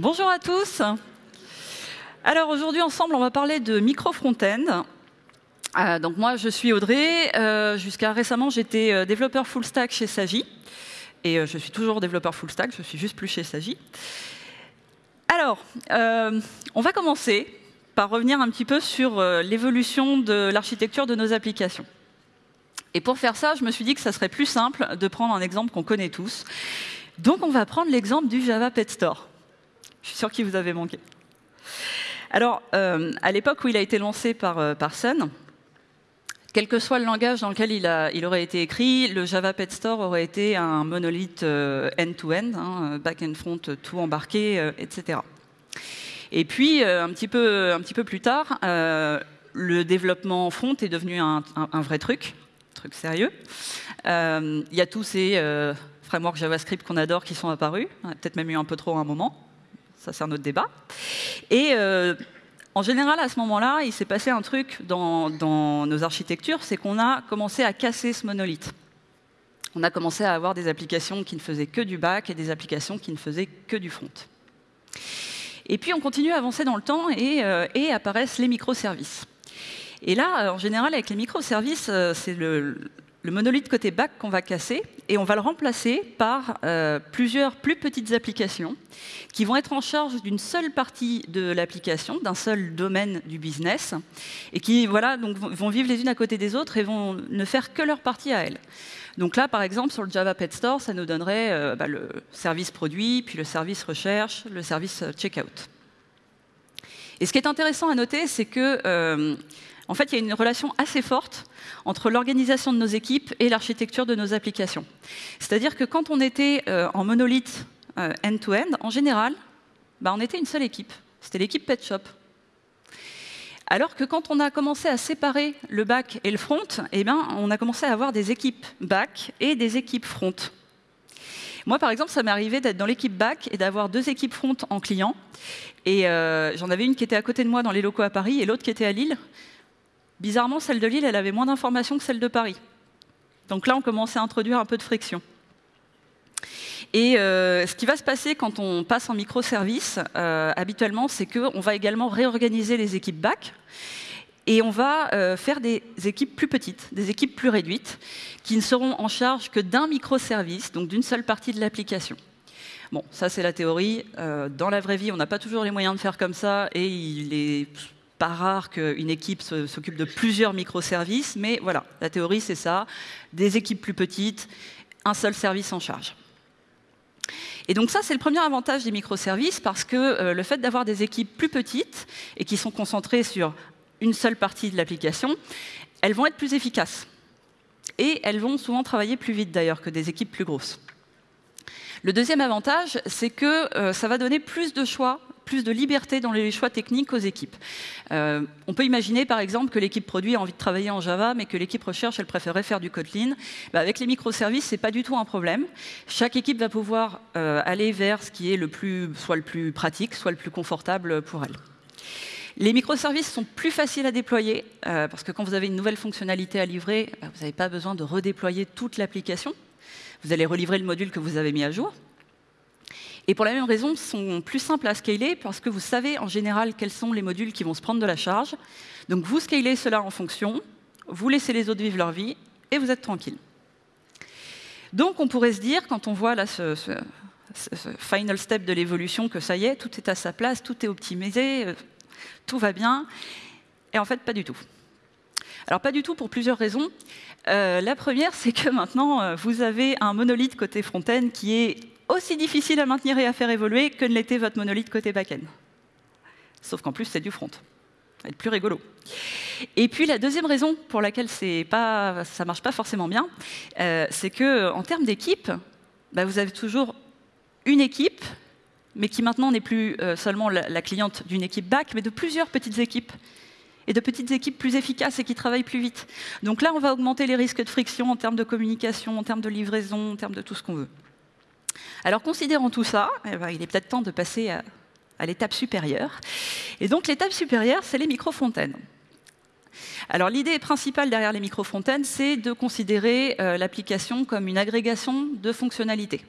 Bonjour à tous. Alors aujourd'hui ensemble, on va parler de micro front-end. Euh, donc moi, je suis Audrey. Euh, Jusqu'à récemment, j'étais euh, développeur full stack chez Sagi. Et je suis toujours développeur full stack, je suis juste plus chez Sagi. Alors, on va commencer par revenir un petit peu sur l'évolution de l'architecture de nos applications. Et pour faire ça, je me suis dit que ça serait plus simple de prendre un exemple qu'on connaît tous. Donc on va prendre l'exemple du Java Pet Store. Je suis sûr qu'il vous avait manqué. Alors, euh, à l'époque où il a été lancé par, euh, par Sun, quel que soit le langage dans lequel il, aurait été écrit, le Java Pet Store aurait été un monolithe euh, end-to-end, hein, back and front, tout embarqué, euh, etc. Et puis, euh, un, petit peu, un plus tard, euh, le développement front est devenu un, un- un vrai truc, truc sérieux. Euh, Il y a tous ces euh, frameworks JavaScript qu'on adore qui sont apparus, a peut-être même eu un peu trop à un moment, ça c'est un autre débat. Et euh, en général, à ce moment-là, il s'est passé un truc dans, nos architectures, c'est qu'on a commencé à casser ce monolithe. On a commencé à avoir des applications qui ne faisaient que du back et des applications qui ne faisaient que du front. Et puis on continue à avancer dans le temps et, euh, apparaissent les microservices. Et là, euh, en général, avec les microservices, c'est le, le monolithe côté back qu'on va casser et on va le remplacer par euh, plusieurs plus petites applications qui vont être en charge d'une seule partie de l'application, d'un seul domaine du business et qui voilà, donc, vont- vivre les unes à côté des autres et vont ne faire que leur partie à elles. Donc là, par exemple, sur le Java Pet Store, ça nous donnerait euh, bah, le service produit, puis le service recherche, le service euh, checkout. Et ce qui est intéressant à noter, c'est que en fait, il y a une relation assez forte entre l'organisation de nos équipes et l'architecture de nos applications. C'est-à-dire que quand on était euh, en monolithe euh, end-to-end, en général, bah, on était une seule équipe. C'était l'équipe Pet Shop. Alors que quand on a commencé à séparer le back et le front, eh ben, on a commencé à avoir des équipes back et des équipes front. Moi, par exemple, ça m'est arrivé d'être dans l'équipe back et d'avoir deux équipes front en client. Et euh, j'en avais une qui était à côté de moi dans les locaux à Paris et l'autre qui était à Lille. Bizarrement, celle de Lille, elle avait moins d'informations que celle de Paris. Donc là, on commençait à introduire un peu de friction. Et euh, ce qui va se passer quand on passe en microservice, euh, habituellement, c'est qu'on va également réorganiser les équipes back et on va euh, faire des équipes plus petites, des équipes plus réduites, qui ne seront en charge que d'un microservice, donc d'une seule partie de l'application. Bon, ça c'est la théorie. Dans la vraie vie, on n'a pas toujours les moyens de faire comme ça, et il est pas rare qu'une équipe s'occupe de plusieurs microservices, mais voilà, la théorie c'est ça, des équipes plus petites, un seul service en charge. Et donc ça, c'est le premier avantage des microservices, parce que euh, le fait d'avoir des équipes plus petites et qui sont concentrées sur une seule partie de l'application, elles vont être plus efficaces. Et elles vont souvent travailler plus vite d'ailleurs que des équipes plus grosses. Le deuxième avantage, c'est que euh, ça va donner plus de choix, plus de liberté dans les choix techniques aux équipes. Euh, on peut imaginer par exemple que l'équipe produit a envie de travailler en Java, mais que l'équipe recherche, elle préférerait faire du Kotlin. Bah, avec les microservices, c'est pas du tout un problème. Chaque équipe va pouvoir euh, aller vers ce qui est le plus, soit le plus pratique, soit le plus confortable pour elle. Les microservices sont plus faciles à déployer euh, parce que quand vous avez une nouvelle fonctionnalité à livrer, bah, vous n'avez pas besoin de redéployer toute l'application. Vous allez relivrer le module que vous avez mis à jour. Et pour la même raison, sont plus simples à scaler parce que vous savez en général quels sont les modules qui vont se prendre de la charge. Donc vous scalez cela en fonction, vous laissez les autres vivre leur vie et vous êtes tranquille. Donc on pourrait se dire, quand on voit là ce final step de l'évolution, que ça y est, tout est à sa place, tout est optimisé, euh, tout va bien. Et en fait, pas du tout. Alors pas du tout pour plusieurs raisons. Euh, la première, c'est que maintenant, euh, vous avez un monolithe côté front-end qui est aussi difficile à maintenir et à faire évoluer que ne l'était votre monolithe côté back-end. Sauf qu'en plus, c'est du front. Ça va être plus rigolo. Et puis la deuxième raison pour laquelle ça marche pas forcément bien, euh, c'est que en termes d'équipe, bah, vous avez toujours une équipe, mais qui maintenant n'est plus euh, seulement la, la cliente d'une équipe back, mais de plusieurs petites équipes et de petites équipes plus efficaces et qui travaillent plus vite. Donc là, on va augmenter les risques de friction en termes de communication, en termes de livraison, en termes de tout ce qu'on veut. Alors, considérant tout ça, eh ben, il est peut-être temps de passer à, l'étape supérieure. Et donc, l'étape supérieure, c'est les micro-fontaines. Alors, l'idée principale derrière les micro-fontaines, c'est de considérer euh, l'application comme une agrégation de fonctionnalités.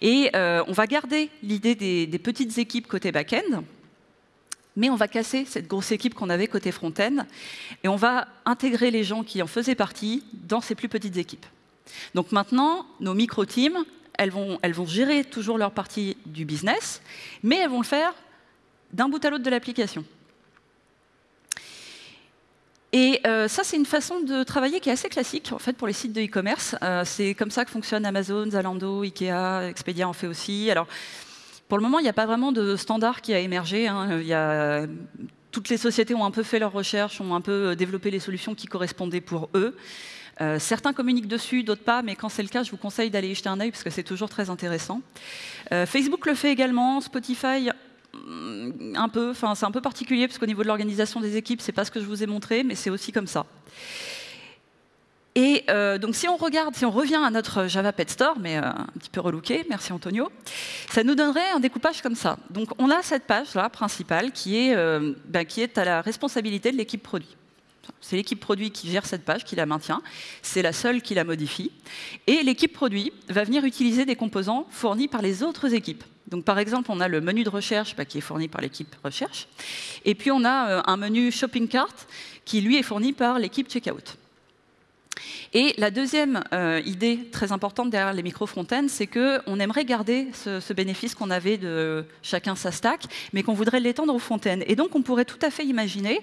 Et on va garder l'idée des, des, petites équipes côté back-end, mais on va casser cette grosse équipe qu'on avait côté front-end, et on va intégrer les gens qui en faisaient partie dans ces plus petites équipes. Donc maintenant, nos micro-teams, elles vont, gérer toujours leur partie du business, mais elles vont le faire d'un bout à l'autre de l'application. Et euh, ça, c'est une façon de travailler qui est assez classique en fait pour les sites de e-commerce. Euh, c'est comme ça que fonctionne Amazon, Zalando, Ikea, Expedia en fait aussi. Alors, pour le moment, il n'y a pas vraiment de standard qui a émergé. Hein. Toutes les sociétés ont un peu fait leurs recherches, ont un peu développé les solutions qui correspondaient pour eux. Euh, certains communiquent dessus, d'autres pas, mais quand c'est le cas, je vous conseille d'aller y jeter un œil parce que c'est toujours très intéressant. Euh, Facebook le fait également, Spotify mm, un peu, enfin c'est un peu particulier parce qu'au niveau de l'organisation des équipes, c'est pas ce que je vous ai montré, mais c'est aussi comme ça. Et euh, donc si on regarde, si on revient à notre Java Pet Store, mais un petit peu relooké, merci Antonio, ça nous donnerait un découpage comme ça. Donc on a cette page là principale qui est, ben, qui est à la responsabilité de l'équipe produit. C'est l'équipe produit qui gère cette page, qui la maintient. C'est la seule qui la modifie. Et l'équipe produit va venir utiliser des composants fournis par les autres équipes. Donc, par exemple, on a le menu de recherche bah, qui est fourni par l'équipe recherche. Et puis, on a euh, un menu shopping cart qui, lui, est fourni par l'équipe checkout. Et la deuxième euh, idée très importante derrière les micro-front-end, c'est qu'on aimerait garder ce, bénéfice qu'on avait de chacun sa stack, mais qu'on voudrait l'étendre au front-end. Et donc, on pourrait tout à fait imaginer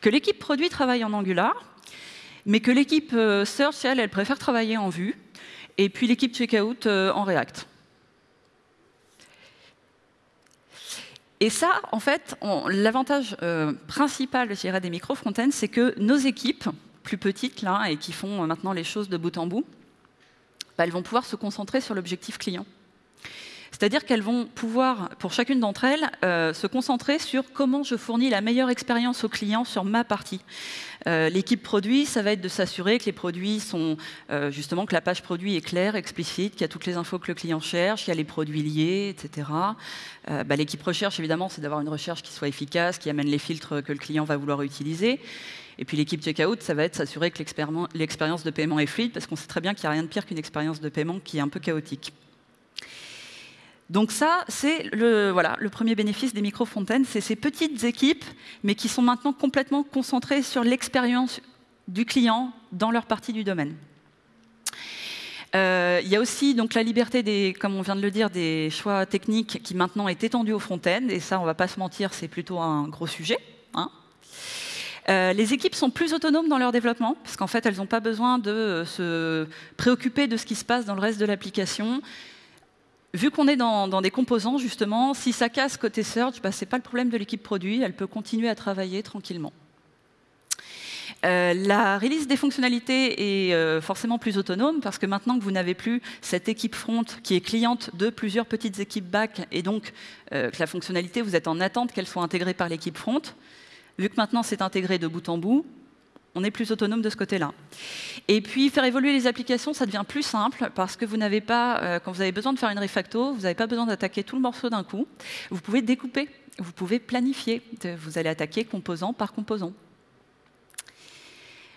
que l'équipe produit travaille en Angular, mais que l'équipe euh, search, elle, elle préfère travailler en Vue, et puis l'équipe checkout euh, en React. Et ça, en fait, l'avantage principal, je dirais, des micro-front-end, c'est que nos équipes, plus petites là et qui font maintenant les choses de bout en bout, bah, elles vont pouvoir se concentrer sur l'objectif client. C'est-à-dire qu'elles vont pouvoir, pour chacune d'entre elles, euh, se concentrer sur comment je fournis la meilleure expérience au client sur ma partie. Euh, l'équipe produit, ça va être de s'assurer que les produits sont, euh, justement, que la page produit est claire, explicite, qu'il y a toutes les infos que le client cherche, qu'il y a les produits liés, etc. Bah, l'équipe recherche, évidemment, c'est d'avoir une recherche qui soit efficace, qui amène les filtres que le client va vouloir utiliser. Et puis l'équipe checkout, ça va être s'assurer que l'expérience de paiement est fluide, parce qu'on sait très bien qu'il n'y a rien de pire qu'une expérience de paiement qui est un peu chaotique. Donc ça, c'est le, voilà, le premier bénéfice des micro-fontaines, c'est ces petites équipes, mais qui sont maintenant complètement concentrées sur l'expérience du client dans leur partie du domaine. Euh, il y a aussi donc la liberté des, comme on vient de le dire, des choix techniques qui maintenant est étendue au front-end, et ça, on ne va pas se mentir, c'est plutôt un gros sujet. Euh, les équipes sont plus autonomes dans leur développement, parce qu'en fait, elles n'ont pas besoin de euh, se préoccuper de ce qui se passe dans le reste de l'application. Vu qu'on est dans, des composants, justement, si ça casse côté search, bah, ce n'est pas le problème de l'équipe produit, elle peut continuer à travailler tranquillement. Euh, la release des fonctionnalités est forcément plus autonome parce que maintenant que vous n'avez plus cette équipe front qui est cliente de plusieurs petites équipes back et donc que la fonctionnalité, vous êtes en attente qu'elle soit intégrée par l'équipe front, Vu que maintenant c'est intégré de bout en bout, on est plus autonome de ce côté-là. Et puis, faire évoluer les applications, ça devient plus simple parce que vous n'avez pas, euh, quand vous avez besoin de faire une refacto, vous n'avez pas besoin d'attaquer tout le morceau d'un coup. Vous pouvez découper, vous pouvez planifier. Vous allez attaquer composant par composant.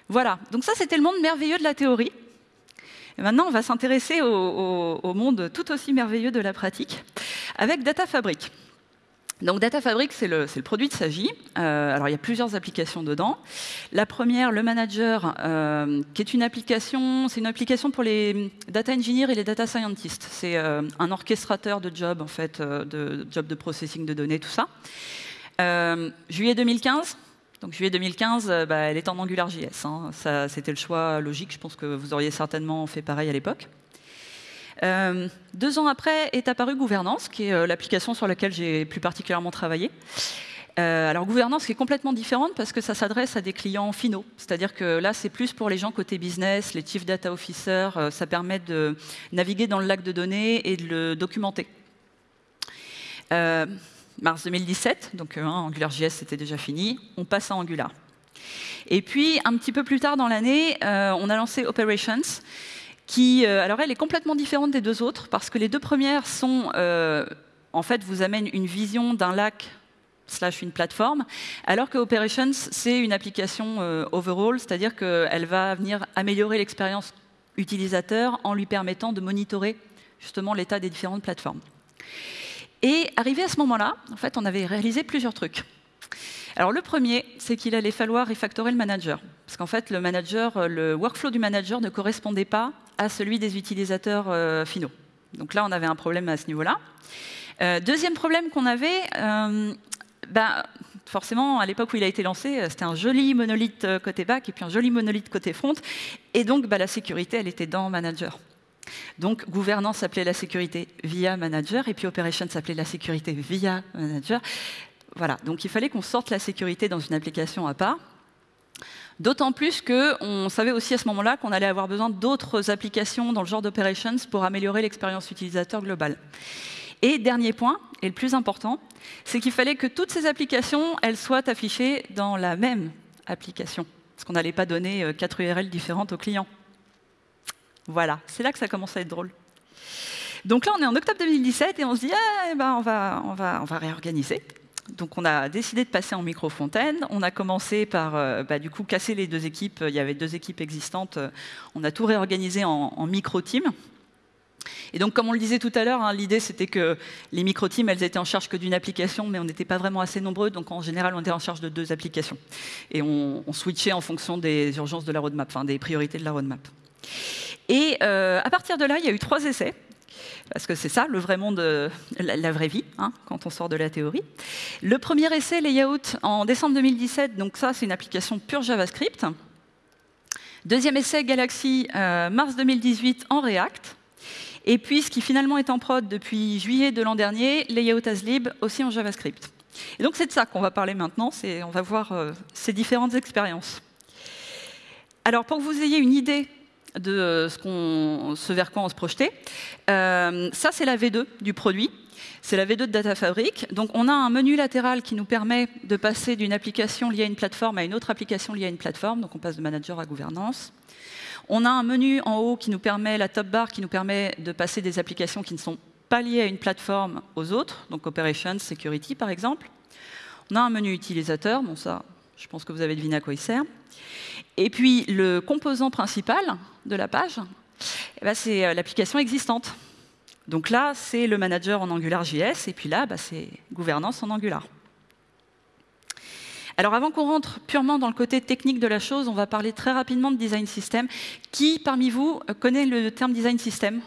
Voilà, donc ça c'était le monde merveilleux de la théorie. Maintenant, on va s'intéresser au, au, monde tout aussi merveilleux de la pratique avec Data Fabric. Donc Data Fabric, c'est le, produit de Sagi. Euh, alors il y a plusieurs applications dedans. La première, le Manager, euh, qui est une application, c'est une application pour les data engineers et les data scientists. C'est euh, un orchestrateur de jobs en fait, de jobs de processing de données, tout ça. juillet 2015. Donc juillet 2015, bah, elle est en AngularJS. Hein. C'était le choix logique. Je pense que vous auriez certainement fait pareil à l'époque. Euh, deux ans après est apparue Gouvernance, qui est euh, l'application sur laquelle j'ai plus particulièrement travaillé. Euh, alors Gouvernance qui est complètement différente parce que ça s'adresse à des clients finaux. C'est-à-dire que là, c'est plus pour les gens côté business, les chief data officers. ça permet de naviguer dans le lac de données et de le documenter. mars 2017, donc hein, AngularJS c'était déjà fini, on passe à Angular. Et puis, un petit peu plus tard dans l'année, on a lancé Operations, qui, euh, alors elle est complètement différente des deux autres, parce que les deux premières sont, euh, en fait, vous amènent une vision d'un lac slash une plateforme, alors que Operations, c'est une application euh, overall, c'est-à-dire qu'elle va venir améliorer l'expérience utilisateur en lui permettant de monitorer justement l'état des différentes plateformes. Et arrivé à ce moment-là, en fait, on avait réalisé plusieurs trucs. Alors le premier, c'est qu'il allait falloir refactorer le manager. Parce qu'en fait, le manager, le workflow du manager ne correspondait pas à celui des utilisateurs euh, finaux. Donc là, on avait un problème à ce niveau-là. Euh, deuxième problème qu'on avait, euh, ben, forcément, à l'époque où il a été lancé, c'était un joli monolithe côté back et puis un joli monolithe côté front. Et donc, ben, la sécurité, elle était dans Manager. Donc, gouvernance s'appelait la sécurité via Manager, et puis Operation s'appelait la sécurité via Manager. Voilà, donc il fallait qu'on sorte la sécurité dans une application à part. D'autant plus qu'on savait aussi à ce moment-là qu'on allait avoir besoin d'autres applications dans le genre d'operations pour améliorer l'expérience utilisateur globale. Et dernier point, et le plus important, c'est qu'il fallait que toutes ces applications, elles soient affichées dans la même application. Parce qu'on n'allait pas donner euh, quatre URL différentes aux clients. Voilà, c'est là que ça commence à être drôle. Donc là, on est en octobre 2017 et on se dit, ah, eh ben, on, va, on, va, on va réorganiser. Donc on a décidé de passer en micro-fontaine. On a commencé par euh, bah, du coup casser les deux équipes. Il y avait deux équipes existantes. On a tout réorganisé en, micro-team. Et donc, comme on le disait tout à l'heure, hein, l'idée c'était que les micro-teams, elles étaient en charge que d'une application, mais on n'était pas vraiment assez nombreux, donc en général, on était en charge de deux applications. Et on, switchait en fonction des urgences de la roadmap, enfin des priorités de la roadmap. Et euh, à partir de là, il y a eu trois essais parce que c'est ça le vrai monde, euh, la, vraie vie, hein, quand on sort de la théorie. Le premier essai, Layout, en décembre 2017, donc ça c'est une application pure JavaScript. Deuxième essai, Galaxy, euh, mars 2018 en React. Et puis ce qui finalement est en prod depuis juillet de l'an dernier, Layout as lib, aussi en JavaScript. Et donc c'est de ça qu'on va parler maintenant, on va voir euh, ces différentes expériences. Alors pour que vous ayez une idée de euh, ce, vers quoi on se projetait. Euh, ça, c'est la V2 du produit. C'est la V2 de Data Fabric. Donc, on a un menu latéral qui nous permet de passer d'une application liée à une plateforme à une autre application liée à une plateforme. Donc, on passe de manager à gouvernance. On a un menu en haut qui nous permet, la top bar, qui nous permet de passer des applications qui ne sont pas liées à une plateforme aux autres, donc Operations, Security par exemple. On a un menu utilisateur, bon ça, je pense que vous avez deviné à quoi il sert. Et puis le composant principal de la page, eh ben, c'est euh, l'application existante. Donc là, c'est le manager en AngularJS, et puis là, bah, c'est gouvernance en Angular. Alors avant qu'on rentre purement dans le côté technique de la chose, on va parler très rapidement de design system. Qui parmi vous connaît le terme design system?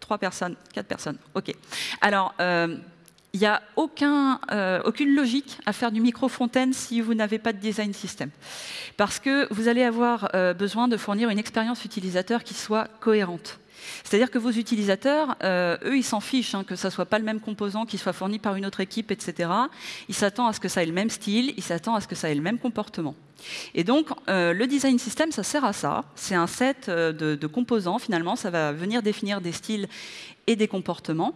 Trois personnes, quatre personnes. OK. Alors, euh, il n'y a euh, aucune logique à faire du micro-fontaine si vous n'avez pas de design system. Parce que vous allez avoir euh, besoin de fournir une expérience utilisateur qui soit cohérente. C'est-à-dire que vos utilisateurs, euh, eux, ils s'en fichent hein, que ça soit pas le même composant qui soit fourni par une autre équipe, etc. Ils s'attendent à ce que ça ait le même style, ils s'attendent à ce que ça ait le même comportement. Et donc, le design system, ça sert à ça. C'est un set de, de, composants, finalement. Ça va venir définir des styles et des comportements.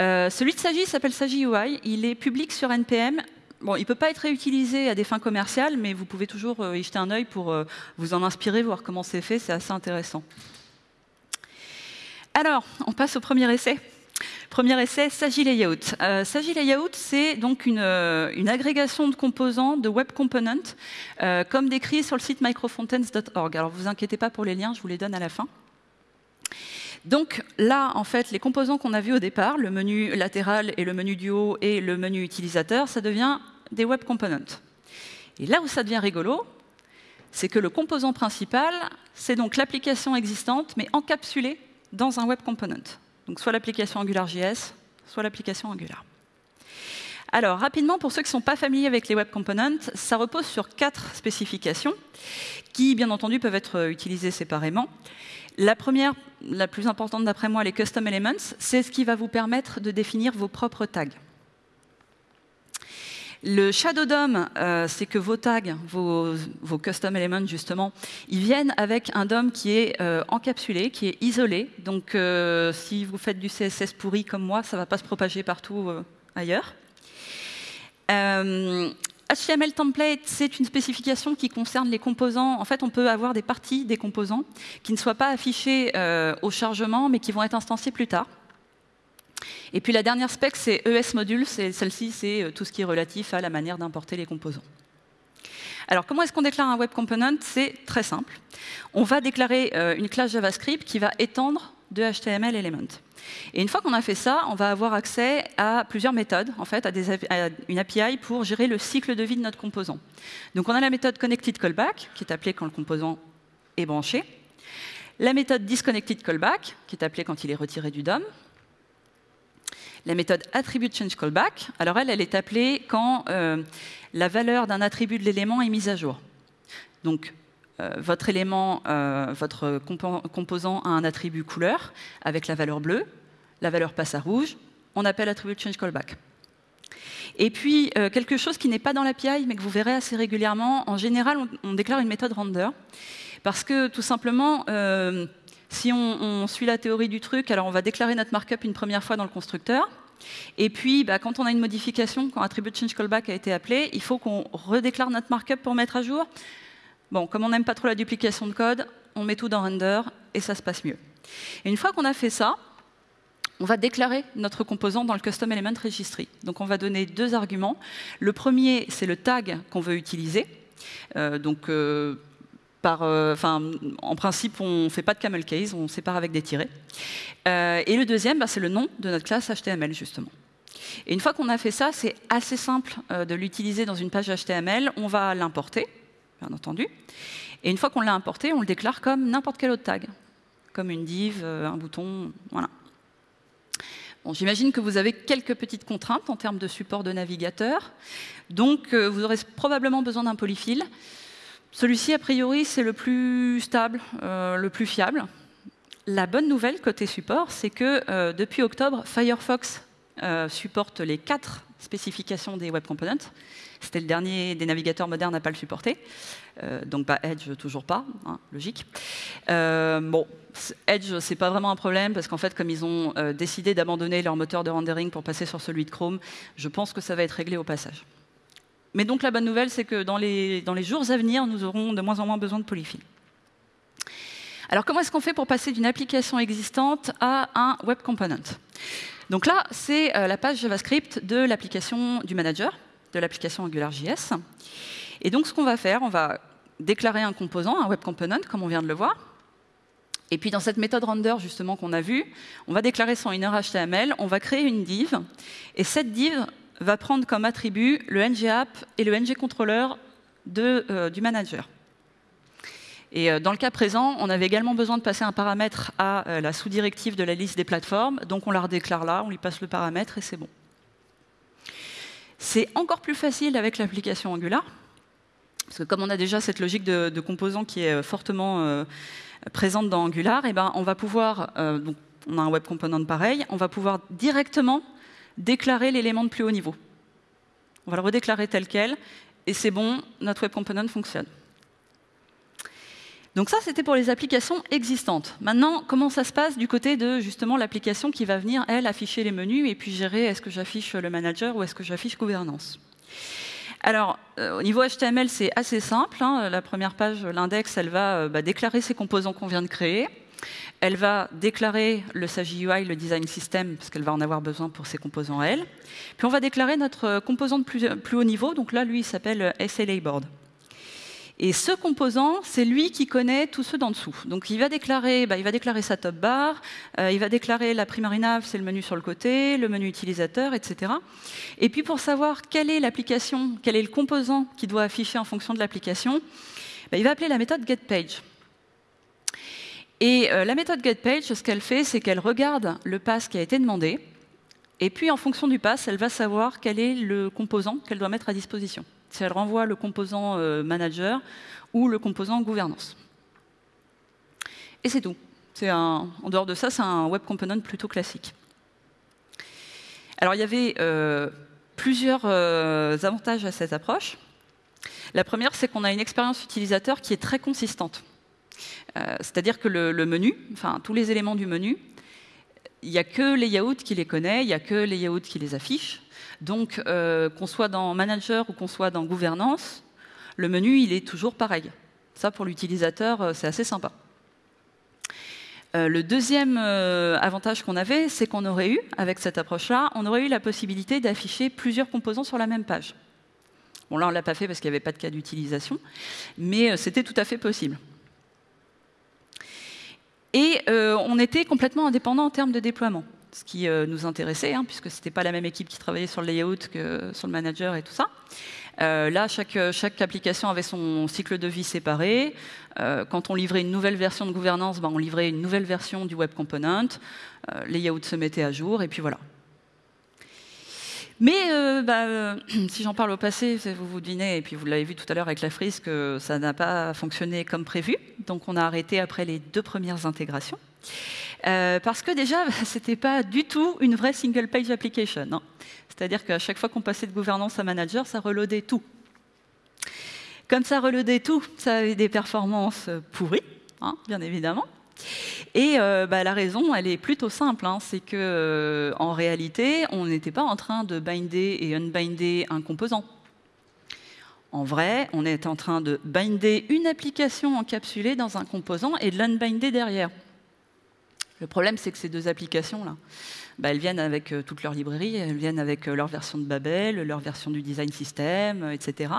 Euh, celui de Sagi s'appelle Sagi UI. Il est public sur NPM. Bon, il ne peut pas être réutilisé à des fins commerciales, mais vous pouvez toujours euh, y jeter un œil pour euh, vous en inspirer, voir comment c'est fait. C'est assez intéressant. Alors, on passe au premier essai. Premier essai, Sagi Layout. Euh, Layout, c'est donc une, une, agrégation de composants, de web components, comme décrit sur le site microfontaines.org. Alors, vous inquiétez pas pour les liens, je vous les donne à la fin. Donc là, en fait, les composants qu'on a vus au départ, le menu latéral et le menu du haut et le menu utilisateur, ça devient des web components. Et là où ça devient rigolo, c'est que le composant principal, c'est donc l'application existante, mais encapsulée dans un web component. Donc soit l'application AngularJS, soit l'application Angular. Alors, rapidement, pour ceux qui ne sont pas familiers avec les web components, ça repose sur quatre spécifications qui, bien entendu, peuvent être utilisées séparément. La première, la plus importante d'après moi, les custom elements, c'est ce qui va vous permettre de définir vos propres tags. Le Shadow DOM, euh, c'est que vos tags, vos, custom elements justement, ils viennent avec un DOM qui est euh, encapsulé, qui est isolé. Donc euh, si vous faites du CSS pourri comme moi, ça ne va pas se propager partout ailleurs. HTML template, c'est une spécification qui concerne les composants. En fait, on peut avoir des parties des composants qui ne soient pas affichées au chargement, mais qui vont être instanciées plus tard. Et puis la dernière spec, c'est ES module. Celle-ci, c'est euh, tout ce qui est relatif à la manière d'importer les composants. Alors, comment est-ce qu'on déclare un web component? C'est très simple. On va déclarer euh, une classe JavaScript qui va étendre de HTML Element. Et une fois qu'on a fait ça, on va avoir accès à plusieurs méthodes, en fait, à, une API pour gérer le cycle de vie de notre composant. Donc on a la méthode connected callback, qui est appelée quand le composant est branché. La méthode disconnected callback, qui est appelée quand il est retiré du DOM. La méthode attribute change callback, alors elle, elle est appelée quand euh, la valeur d'un attribut de l'élément est mise à jour. Donc, euh, votre élément, euh, votre composant a un attribut couleur avec la valeur bleue, la valeur passe à rouge, on appelle attribute change callback. Et puis, quelque chose qui n'est pas dans l'API, mais que vous verrez assez régulièrement, en général, on, déclare une méthode render, parce que tout simplement, si on, suit la théorie du truc, alors on va déclarer notre markup une première fois dans le constructeur, et puis, bah, quand on a une modification, quand attribute change callback a été appelé, il faut qu'on redéclare notre markup pour mettre à jour. Bon, comme on n'aime pas trop la duplication de code, on met tout dans render et ça se passe mieux. Et une fois qu'on a fait ça, on va déclarer notre composant dans le custom element registry. Donc on va donner deux arguments. Le premier, c'est le tag qu'on veut utiliser. Euh, euh, euh, en principe, on ne fait pas de camel case, on sépare avec des tirets. Euh, et le deuxième, bah, c'est le nom de notre classe HTML, justement. Et une fois qu'on a fait ça, c'est assez simple euh, de l'utiliser dans une page HTML. On va l'importer, bien entendu. Et une fois qu'on l'a importé, on le déclare comme n'importe quel autre tag, comme une div, un bouton, voilà. Bon, J'imagine que vous avez quelques petites contraintes en termes de support de navigateur. Donc, vous aurez probablement besoin d'un polyfill. Celui-ci, a priori, c'est le plus stable, euh, le plus fiable. La bonne nouvelle côté support, c'est que euh, depuis octobre, Firefox euh, supporte les quatre spécifications des Web Components. C'était le dernier des navigateurs modernes à ne pas le supporter. Donc bah, Edge, toujours pas, hein, logique. Bon, Edge, c'est pas vraiment un problème, parce qu'en fait, comme ils ont décidé d'abandonner leur moteur de rendering pour passer sur celui de Chrome, je pense que ça va être réglé au passage. Mais donc la bonne nouvelle, c'est que dans les, jours à venir, nous aurons de moins en moins besoin de polyfill. Alors comment est-ce qu'on fait pour passer d'une application existante à un web component? Donc là, c'est euh, la page JavaScript de l'application du manager, de l'application AngularJS. Et donc ce qu'on va faire, on va déclarer un composant, un web component, comme on vient de le voir. Et puis dans cette méthode render justement qu'on a vue, on va déclarer son inner HTML, on va créer une div, et cette div va prendre comme attribut le ng-app et le ng-controller euh, du manager. Et euh, dans le cas présent, on avait également besoin de passer un paramètre à euh, la sous-directive de la liste des plateformes, donc on la redéclare là, on lui passe le paramètre et c'est bon. C'est encore plus facile avec l'application Angular, parce que comme on a déjà cette logique de, de composant qui est fortement présente dans Angular, et eh ben on va pouvoir, on a un web component pareil, on va pouvoir directement déclarer l'élément de plus haut niveau. On va le redéclarer tel quel, et c'est bon, notre web component fonctionne. Donc ça, c'était pour les applications existantes. Maintenant, comment ça se passe du côté de justement l'application qui va venir, elle, afficher les menus et puis gérer est-ce que j'affiche le manager ou est-ce que j'affiche gouvernance? Alors, euh, au niveau HTML, c'est assez simple. Hein. La première page, l'index, elle va euh, bah, déclarer ces composants qu'on vient de créer. Elle va déclarer le SAGI UI, le design system, parce qu'elle va en avoir besoin pour ses composants à elle. Puis on va déclarer notre composant de plus, haut niveau. Donc là, lui, il s'appelle SLA board. Et ce composant, c'est lui qui connaît tous ceux d'en dessous. Donc il va déclarer, bah, il va déclarer sa top bar, euh, il va déclarer la primary nav, c'est le menu sur le côté, le menu utilisateur, etc. Et puis pour savoir quelle est l'application, quel est le composant qui doit afficher en fonction de l'application, bah, il va appeler la méthode getPage. Et euh, la méthode getPage, ce qu'elle fait, c'est qu'elle regarde le pass qui a été demandé, et puis en fonction du pass, elle va savoir quel est le composant qu'elle doit mettre à disposition si elle renvoie le composant euh, manager ou le composant gouvernance. Et c'est tout. En dehors de ça, c'est un web component plutôt classique. Alors il y avait euh, plusieurs avantages à cette approche. La première, c'est qu'on a une expérience utilisateur qui est très consistante. Euh, C'est-à-dire que le, menu, enfin tous les éléments du menu, il n'y a que Layout qui les connaît, il n'y a que Layout qui les affiche. Donc, euh, qu'on soit dans Manager ou qu'on soit dans Gouvernance, le menu, il est toujours pareil. Ça, pour l'utilisateur, euh, c'est assez sympa. Le deuxième avantage qu'on avait, c'est qu'on aurait eu, avec cette approche-là, on aurait eu la possibilité d'afficher plusieurs composants sur la même page. Bon, là, on ne l'a pas fait parce qu'il n'y avait pas de cas d'utilisation, mais c'était tout à fait possible. Et on était complètement indépendant en termes de déploiement, ce qui nous intéressait, hein, puisque ce n'était pas la même équipe qui travaillait sur le layout que sur le manager et tout ça. là, chaque, application avait son cycle de vie séparé. quand on livrait une nouvelle version de gouvernance, ben, on livrait une nouvelle version du web component. les layouts se mettaient à jour, et puis voilà. Mais euh, bah, euh, si j'en parle au passé, vous vous devinez, et puis vous l'avez vu tout à l'heure avec la frise, que ça n'a pas fonctionné comme prévu. Donc on a arrêté après les deux premières intégrations. Euh, parce que déjà, ce n'était pas du tout une vraie single page application. Hein. C'est-à-dire qu'à chaque fois qu'on passait de gouvernance à manager, ça reloadait tout. Comme ça reloadait tout, ça avait des performances pourries, hein, bien évidemment. Et euh, bah, la raison, elle est plutôt simple, hein. c'est que euh, en réalité, on n'était pas en train de binder et unbinder un composant. En vrai, on est en train de binder une application encapsulée dans un composant et de l'unbinder derrière. Le problème, c'est que ces deux applications-là, bah, elles viennent avec euh, toutes leurs librairies, elles viennent avec leur version de Babel, leur version du design system, etc.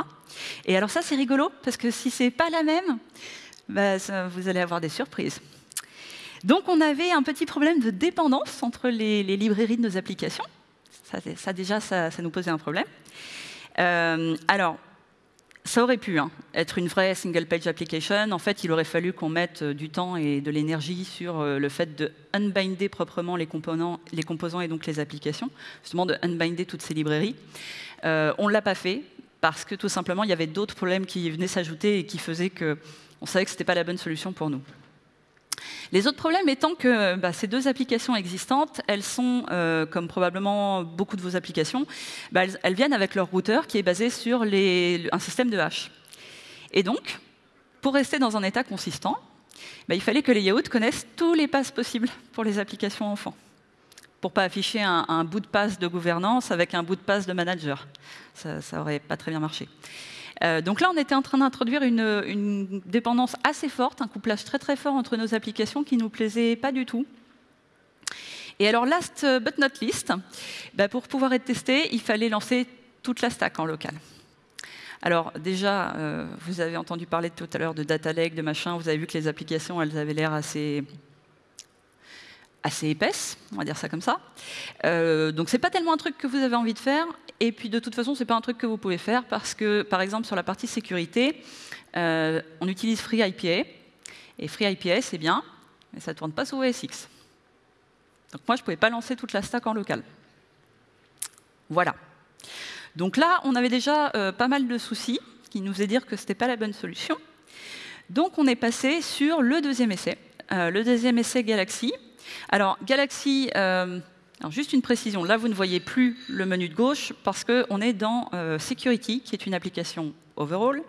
Et alors ça, c'est rigolo, parce que si c'est pas la même, bah, vous allez avoir des surprises. Donc on avait un petit problème de dépendance entre les, librairies de nos applications. Ça, déjà, ça, nous posait un problème. Euh, alors, ça aurait pu hein, être une vraie single page application. En fait, il aurait fallu qu'on mette euh, du temps et de l'énergie sur euh, le fait de unbinder proprement les, composants, les composants et donc les applications, justement de unbinder toutes ces librairies. on ne l'a pas fait parce que tout simplement, il y avait d'autres problèmes qui venaient s'ajouter et qui faisaient qu'on savait que ce n'était pas la bonne solution pour nous. Les autres problèmes étant que bah, ces deux applications existantes, elles sont, euh, comme probablement beaucoup de vos applications, bah, elles, viennent avec leur routeur qui est basé sur un système de hash. Et donc, pour rester dans un état consistant, bah, il fallait que les layouts connaissent tous les passes possibles pour les applications enfants pour pas afficher un, bout de passe de gouvernance avec un bout de passe de manager. Ça n'aurait pas très bien marché. Euh, donc là, on était en train d'introduire une, dépendance assez forte, un couplage très très fort entre nos applications qui nous plaisait pas du tout. Et alors, last but not least, bah, pour pouvoir être testé, il fallait lancer toute la stack en local. Alors déjà, euh, vous avez entendu parler tout à l'heure de data lake, de machin, vous avez vu que les applications, elles avaient l'air assez assez épaisse, on va dire ça comme ça. Euh, donc c'est pas tellement un truc que vous avez envie de faire, et puis de toute façon c'est pas un truc que vous pouvez faire parce que par exemple sur la partie sécurité, euh, on utilise FreeIPA, et FreeIPA c'est bien, mais ça tourne pas sous OS X. Donc moi je pouvais pas lancer toute la stack en local. Voilà. Donc là on avait déjà euh, pas mal de soucis qui nous faisaient dire que c'était pas la bonne solution. Donc on est passé sur le deuxième essai. Euh, le deuxième essai Galaxy, alors, Galaxy, euh, juste une précision, là vous ne voyez plus le menu de gauche parce qu'on est dans euh, Security, qui est une application overall,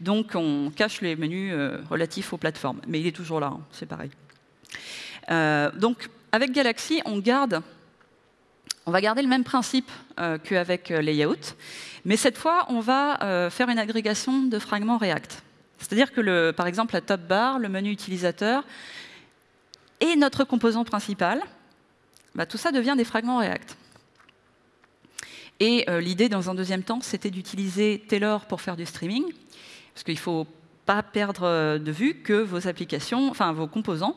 donc on cache les menus euh, relatifs aux plateformes, mais il est toujours là, hein, c'est pareil. donc, avec Galaxy, on va garder le même principe qu'avec Layout, mais cette fois, on va faire une agrégation de fragments React. C'est-à-dire que, par exemple, la top bar, le menu utilisateur, et notre composant principal, bah, tout ça devient des fragments React. Et euh, l'idée, dans un deuxième temps, c'était d'utiliser Taylor pour faire du streaming, parce qu'il ne faut pas perdre euh, de vue que vos applications, enfin vos composants,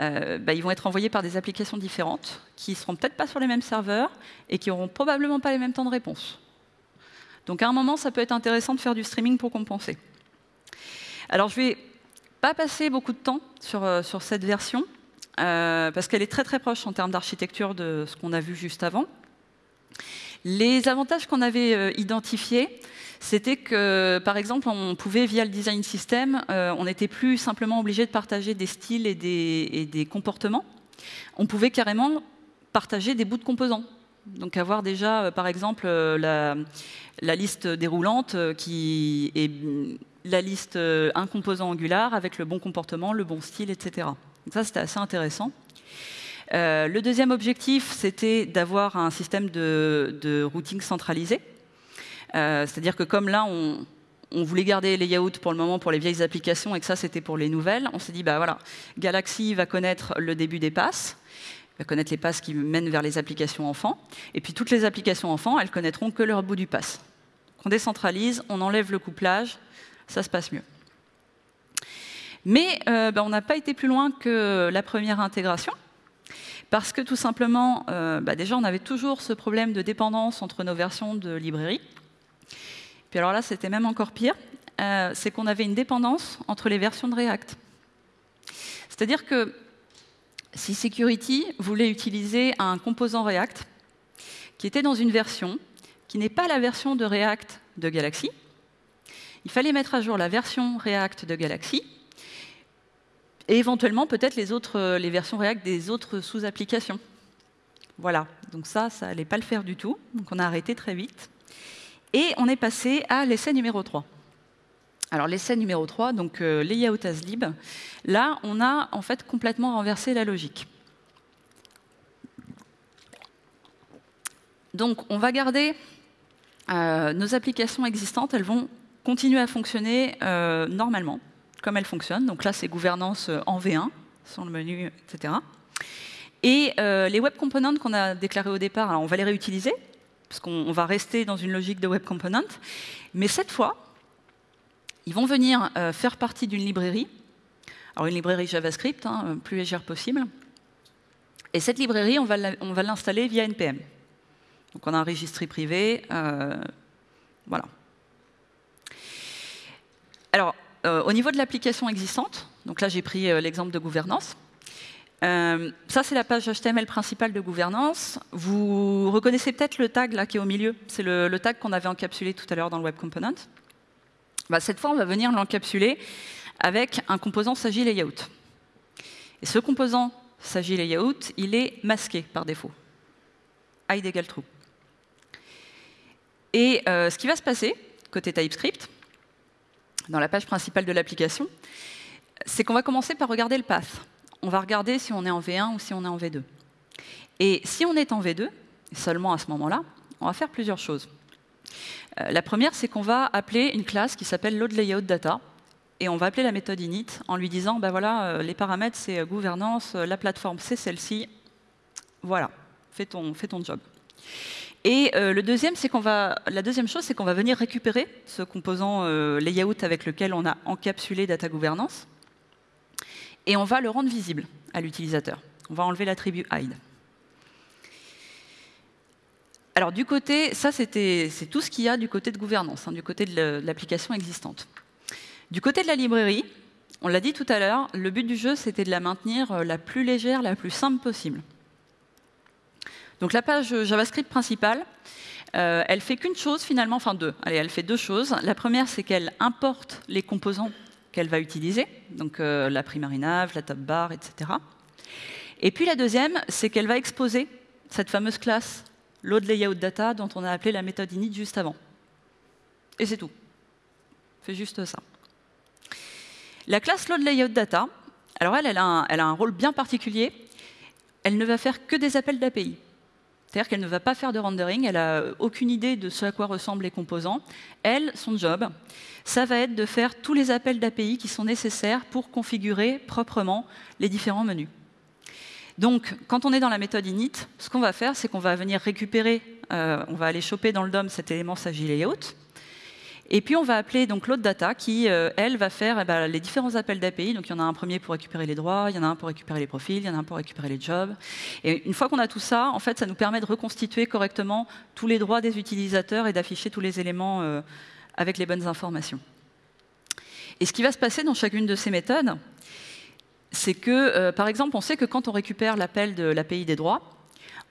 euh, bah, ils vont être envoyés par des applications différentes, qui ne seront peut-être pas sur les mêmes serveurs et qui n'auront probablement pas les mêmes temps de réponse. Donc à un moment, ça peut être intéressant de faire du streaming pour compenser. Alors je vais pas passer beaucoup de temps sur, cette version, parce qu'elle est très très proche en termes d'architecture de ce qu'on a vu juste avant. Les avantages qu'on avait euh, identifiés, c'était que, par exemple, on pouvait, via le design system, euh, on n'était plus simplement obligé de partager des styles et des, comportements. On pouvait carrément partager des bouts de composants. Donc avoir déjà, par exemple, la, la, liste déroulante qui est la liste un composant angular avec le bon comportement, le bon style, etc. Donc ça, c'était assez intéressant. Euh, le deuxième objectif, c'était d'avoir un système de, routing centralisé. Euh, c'est-à-dire que comme là, on, voulait garder les layouts pour le moment pour les vieilles applications et que ça, c'était pour les nouvelles, on s'est dit, bah voilà, Galaxy va connaître le début des passes, va connaître les passes qui mènent vers les applications enfants, et puis toutes les applications enfants, elles connaîtront que leur bout du pass. On décentralise, on enlève le couplage, ça se passe mieux. Mais ben, on n'a pas été plus loin que la première intégration. Parce que tout simplement, bah, déjà, on avait toujours ce problème de dépendance entre nos versions de librairie. Puis alors là, c'était même encore pire, c'est qu'on avait une dépendance entre les versions de React. C'est-à-dire que si Security voulait utiliser un composant React qui était dans une version qui n'est pas la version de React de Galaxy, il fallait mettre à jour la version React de Galaxy et éventuellement peut-être les, autres, les versions React des autres sous-applications. Voilà, donc ça, ça n'allait pas le faire du tout, donc on a arrêté très vite. Et on est passé à l'essai numéro 3. Alors l'essai numéro 3, donc euh, layout as lib, là on a en fait complètement renversé la logique. Donc on va garder euh, nos applications existantes, elles vont continuer à fonctionner euh, normalement, comme elles fonctionnent. Donc là c'est gouvernance en V1, sur le menu, etc. Et les web components qu'on a déclarés au départ, on va les réutiliser, parce qu'on va rester dans une logique de web component, mais cette fois, ils vont venir euh, faire partie d'une librairie, alors une librairie JavaScript, hein, plus légère possible. Et cette librairie, on va l'installer via NPM. Donc on a un registry privé, euh, voilà. Alors, euh, au niveau de l'application existante, donc là j'ai pris l'exemple de gouvernance. ça, c'est la page HTML principale de gouvernance. Vous reconnaissez peut-être le tag là qui est au milieu. C'est le, tag qu'on avait encapsulé tout à l'heure dans le Web Component. Bah, cette fois, on va venir l'encapsuler avec un composant Sagi Layout. Et ce composant Sagi Layout, il est masqué par défaut. hide égale true. Et euh, ce qui va se passer, côté TypeScript, dans la page principale de l'application, c'est qu'on va commencer par regarder le path. On va regarder si on est en V1 ou si on est en V2. Et si on est en V2, seulement à ce moment-là, on va faire plusieurs choses. Euh, la première, c'est qu'on va appeler une classe qui s'appelle loadLayoutData, et on va appeler la méthode init en lui disant, ben voilà, euh, les paramètres, c'est euh, gouvernance, la plateforme, c'est celle-ci. Voilà, fais ton, fais ton job. Et va, la deuxième chose, c'est qu'on va venir récupérer ce composant layout avec lequel on a encapsulé data governance, et on va le rendre visible à l'utilisateur. On va enlever l'attribut hide. Alors du côté, ça c'est tout ce qu'il y a du côté de gouvernance, hein, du côté de l'application existante. Du côté de la librairie, on l'a dit tout à l'heure, le but du jeu c'était de la maintenir euh, la plus légère, la plus simple possible. Donc la page JavaScript principale, euh, elle fait qu'une chose finalement, enfin deux. Allez, elle fait deux choses. La première, c'est qu'elle importe les composants qu'elle va utiliser, donc euh, la primary nav, la top bar, etc. Et puis la deuxième, c'est qu'elle va exposer cette fameuse classe load layout data dont on a appelé la méthode init juste avant. Et c'est tout. Fait juste ça. La classe load layout data, alors elle, elle a, un, elle a un rôle bien particulier. Elle ne va faire que des appels d'API. C'est-à-dire qu'elle ne va pas faire de rendering, elle n'a aucune idée de ce à quoi ressemblent les composants. Elle, son job, ça va être de faire tous les appels d'API qui sont nécessaires pour configurer proprement les différents menus. Donc, quand on est dans la méthode init, ce qu'on va faire, c'est qu'on va venir récupérer, euh, on va aller choper dans le DOM cet élément layout, et puis on va appeler donc l'autre data qui, euh, elle, va faire eh ben, les différents appels d'API. Donc il y en a un premier pour récupérer les droits, il y en a un pour récupérer les profils, il y en a un pour récupérer les jobs. Et une fois qu'on a tout ça, en fait, ça nous permet de reconstituer correctement tous les droits des utilisateurs et d'afficher tous les éléments euh, avec les bonnes informations. Et ce qui va se passer dans chacune de ces méthodes, c'est que, euh, par exemple, on sait que quand on récupère l'appel de l'API des droits,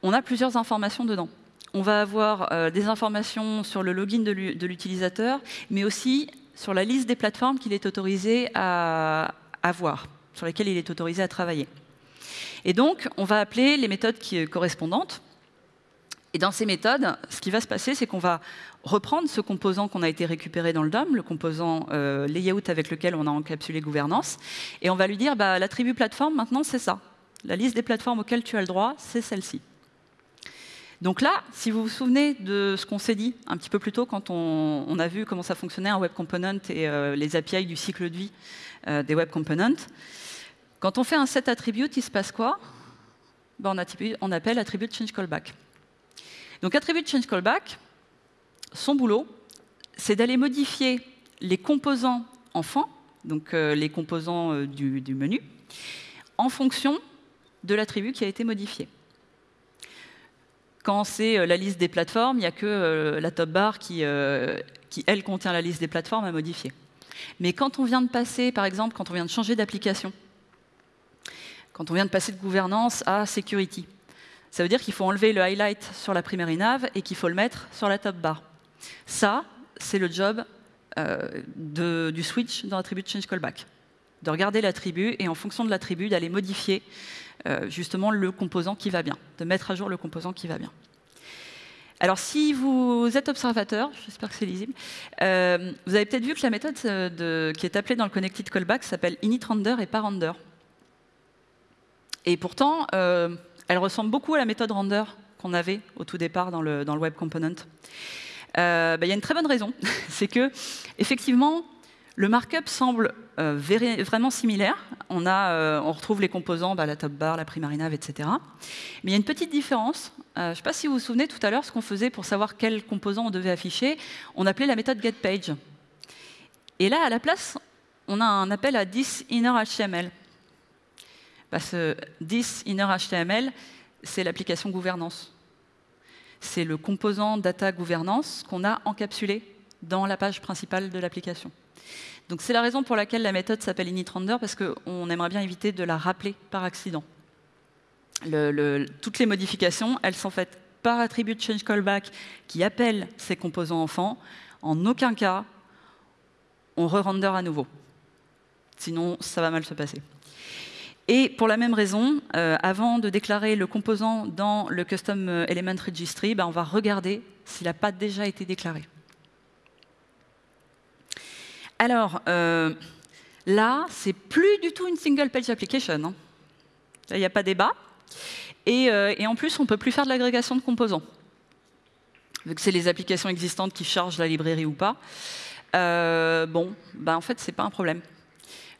on a plusieurs informations dedans. On va avoir euh, des informations sur le login de l'utilisateur, mais aussi sur la liste des plateformes qu'il est autorisé à, avoir, sur lesquelles il est autorisé à travailler. Et donc, on va appeler les méthodes correspondantes. Et dans ces méthodes, ce qui va se passer, c'est qu'on va reprendre ce composant qu'on a été récupéré dans le DOM, le composant euh, layout avec lequel on a encapsulé gouvernance, et on va lui dire bah, l'attribut plateforme, maintenant, c'est ça. La liste des plateformes auxquelles tu as le droit, c'est celle-ci. Donc là, si vous vous souvenez de ce qu'on s'est dit un petit peu plus tôt quand on, a vu comment ça fonctionnait un web component et euh, les API du cycle de vie euh, des web components, quand on fait un set attribute, il se passe quoi? Ben, on, appelle attribute change callback. Donc attribute change callback, son boulot, c'est d'aller modifier les composants enfants donc les composants du menu, en fonction de l'attribut qui a été modifié. Quand c'est la liste des plateformes, il n'y a que la top bar qui, qui, elle, contient la liste des plateformes à modifier. Mais quand on vient de passer, par exemple, quand on vient de changer d'application, quand on vient de passer de gouvernance à security, ça veut dire qu'il faut enlever le highlight sur la primary nav et qu'il faut le mettre sur la top bar. Ça, c'est le job euh, du switch dans l'attribut change callback. De regarder l'attribut et en fonction de l'attribut, d'aller modifier euh, justement le composant qui va bien, de mettre à jour le composant qui va bien. Alors, si vous êtes observateur, j'espère que c'est lisible, euh, vous avez peut-être vu que la méthode qui est appelée dans le connected callback s'appelle initRender et pas render. Et pourtant, elle ressemble beaucoup à la méthode render qu'on avait au tout départ dans le, web component. Euh, bah, il y a une très bonne raison, c'est que effectivement, le markup semble euh, vraiment similaire. Euh, on, retrouve les composants, bah, la top bar, la primary nav, etc. Mais il y a une petite différence. je ne sais pas si vous vous souvenez tout à l'heure ce qu'on faisait pour savoir quel composant on devait afficher. On appelait la méthode getPage. Et là, à la place, on a un appel à thisInnerHTML. Bah, ce this inner HTML, c'est l'application gouvernance. C'est le composant data gouvernance qu'on a encapsulé dans la page principale de l'application. Donc c'est la raison pour laquelle la méthode s'appelle initrender, parce qu'on aimerait bien éviter de la rappeler par accident. toutes les modifications, elles sont faites par attribut change callback qui appelle ces composants enfants. En aucun cas, on re-render à nouveau. Sinon, ça va mal se passer. Et pour la même raison, euh, avant de déclarer le composant dans le Custom Element Registry, ben, on va regarder s'il n'a pas déjà été déclaré. Alors, euh, là, c'est plus du tout une single page application. Hein. Il n'y a pas débat. Et, euh, en plus, on ne peut plus faire de l'agrégation de composants. Vu que c'est les applications existantes qui chargent la librairie ou pas. bon, ben, en fait, ce n'est pas un problème.